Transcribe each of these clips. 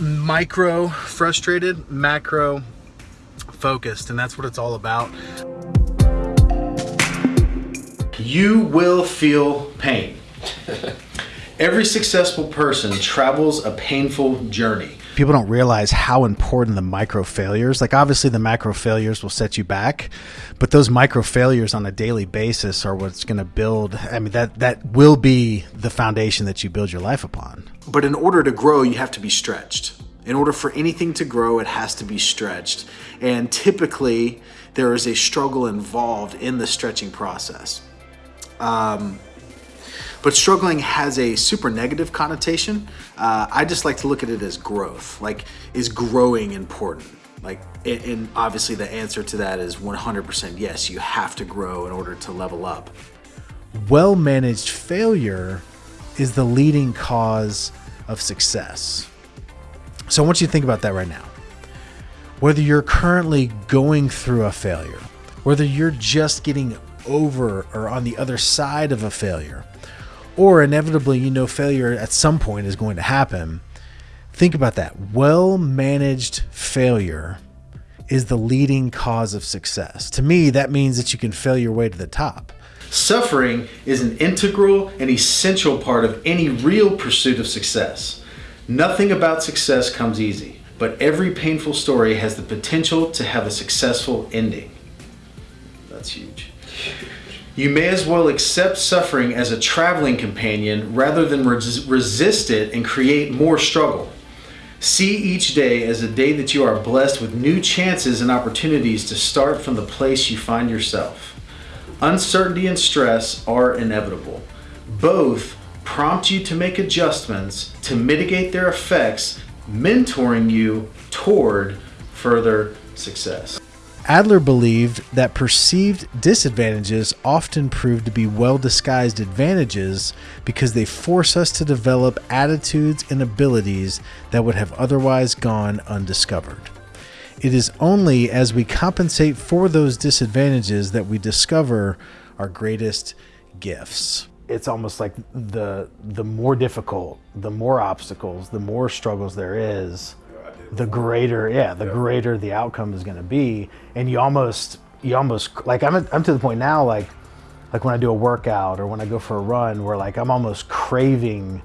micro frustrated, macro focused, and that's what it's all about. You will feel pain. Every successful person travels a painful journey. People don't realize how important the micro failures, like obviously the macro failures will set you back, but those micro failures on a daily basis are what's going to build, I mean that that will be the foundation that you build your life upon. But in order to grow, you have to be stretched. In order for anything to grow, it has to be stretched. And typically, there is a struggle involved in the stretching process. Um, but struggling has a super negative connotation. Uh, I just like to look at it as growth. Like, is growing important? Like, and obviously the answer to that is 100% yes, you have to grow in order to level up. Well managed failure is the leading cause of success. So I want you to think about that right now. Whether you're currently going through a failure, whether you're just getting over or on the other side of a failure, or inevitably you know failure at some point is going to happen. Think about that. Well managed failure is the leading cause of success. To me, that means that you can fail your way to the top. Suffering is an integral and essential part of any real pursuit of success. Nothing about success comes easy, but every painful story has the potential to have a successful ending. That's huge. You may as well accept suffering as a traveling companion rather than res resist it and create more struggle. See each day as a day that you are blessed with new chances and opportunities to start from the place you find yourself. Uncertainty and stress are inevitable. Both prompt you to make adjustments to mitigate their effects, mentoring you toward further success. Adler believed that perceived disadvantages often prove to be well disguised advantages because they force us to develop attitudes and abilities that would have otherwise gone undiscovered. It is only as we compensate for those disadvantages that we discover our greatest gifts. It's almost like the the more difficult, the more obstacles, the more struggles there is, the greater yeah the yeah. greater the outcome is going to be and you almost you almost like I'm, I'm to the point now like like when i do a workout or when i go for a run where like i'm almost craving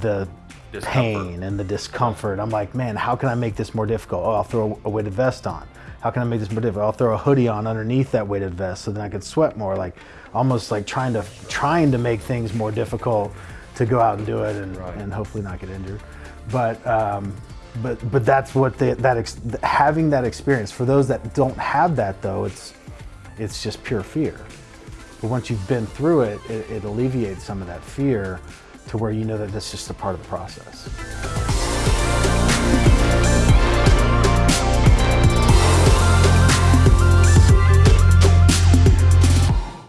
the discomfort. pain and the discomfort. I'm like man how can i make this more difficult? Oh i'll throw a weighted vest on. How can i make this more difficult? I'll throw a hoodie on underneath that weighted vest so then i can sweat more. Like almost like trying to trying to make things more difficult to go out and do it and, right. and hopefully not get injured. But um, but but that's what they, that ex, having that experience. For those that don't have that though it's it's just pure fear. But once you've been through it, it, it alleviates some of that fear to where you know that that's just a part of the process